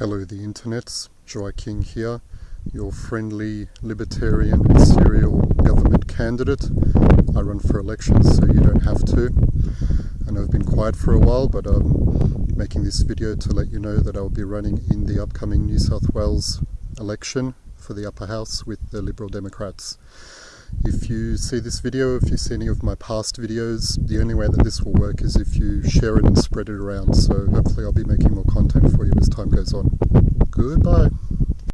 Hello the internets, Joy King here, your friendly libertarian serial government candidate. I run for elections so you don't have to. I know I've been quiet for a while but I'm making this video to let you know that I'll be running in the upcoming New South Wales election for the upper house with the Liberal Democrats. If you see this video, if you see any of my past videos, the only way that this will work is if you share it and spread it around. So hopefully I'll be making more content for you as time goes on. Goodbye.